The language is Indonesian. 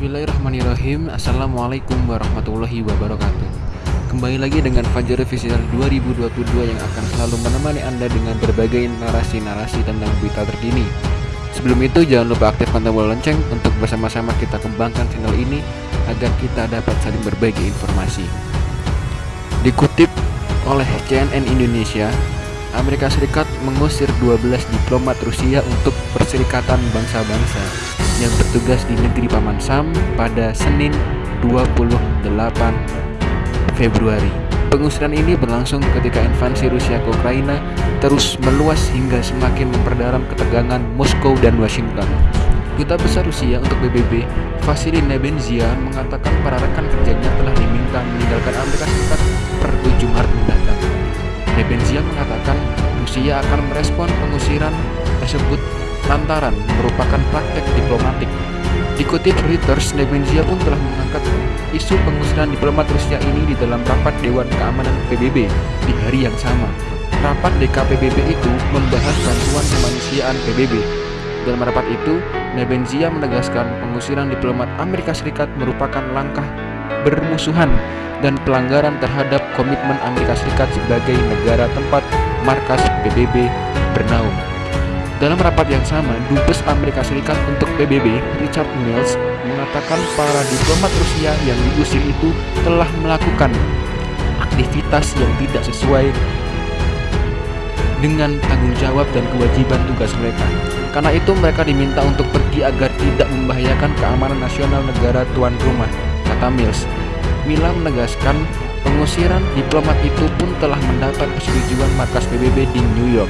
Bismillahirrahmanirrahim. Assalamualaikum warahmatullahi wabarakatuh. Kembali lagi dengan Fajar Official 2022 yang akan selalu menemani Anda dengan berbagai narasi-narasi tentang berita terkini. Sebelum itu jangan lupa aktifkan tombol lonceng untuk bersama-sama kita kembangkan channel ini agar kita dapat saling berbagi informasi. Dikutip oleh CNN Indonesia Amerika Serikat mengusir 12 diplomat Rusia untuk Perserikatan Bangsa-Bangsa yang bertugas di negeri Paman Sam pada Senin 28 Februari. Pengusiran ini berlangsung ketika invasi Rusia ke Ukraina terus meluas hingga semakin memperdalam ketegangan Moskow dan Washington. Duta Besar Rusia untuk PBB, Vasily Nebenzia, mengatakan para rekan kerjanya telah diminta meninggalkan Amerika Serikat per 7 Maret mendatang. Nebenzia mengatakan Rusia akan merespon pengusiran tersebut lantaran merupakan praktek diplomatik. Dikutip Reuters, Nebenzia pun telah mengangkat isu pengusiran diplomat Rusia ini di dalam rapat Dewan Keamanan PBB di hari yang sama. Rapat DKPBB itu membahas bantuan kemanusiaan PBB. Dalam rapat itu, Nebenzia menegaskan pengusiran diplomat Amerika Serikat merupakan langkah bermusuhan dan pelanggaran terhadap komitmen Amerika Serikat sebagai negara tempat markas PBB bernaung. Dalam rapat yang sama, Dubes Amerika Serikat untuk PBB, Richard Mills, mengatakan para diplomat Rusia yang diusir itu telah melakukan aktivitas yang tidak sesuai dengan tanggung jawab dan kewajiban tugas mereka. Karena itu mereka diminta untuk pergi agar tidak membahayakan keamanan nasional negara tuan rumah, kata Mills. Mila menegaskan pengusiran diplomat itu pun telah mendapat persetujuan markas PBB di New York.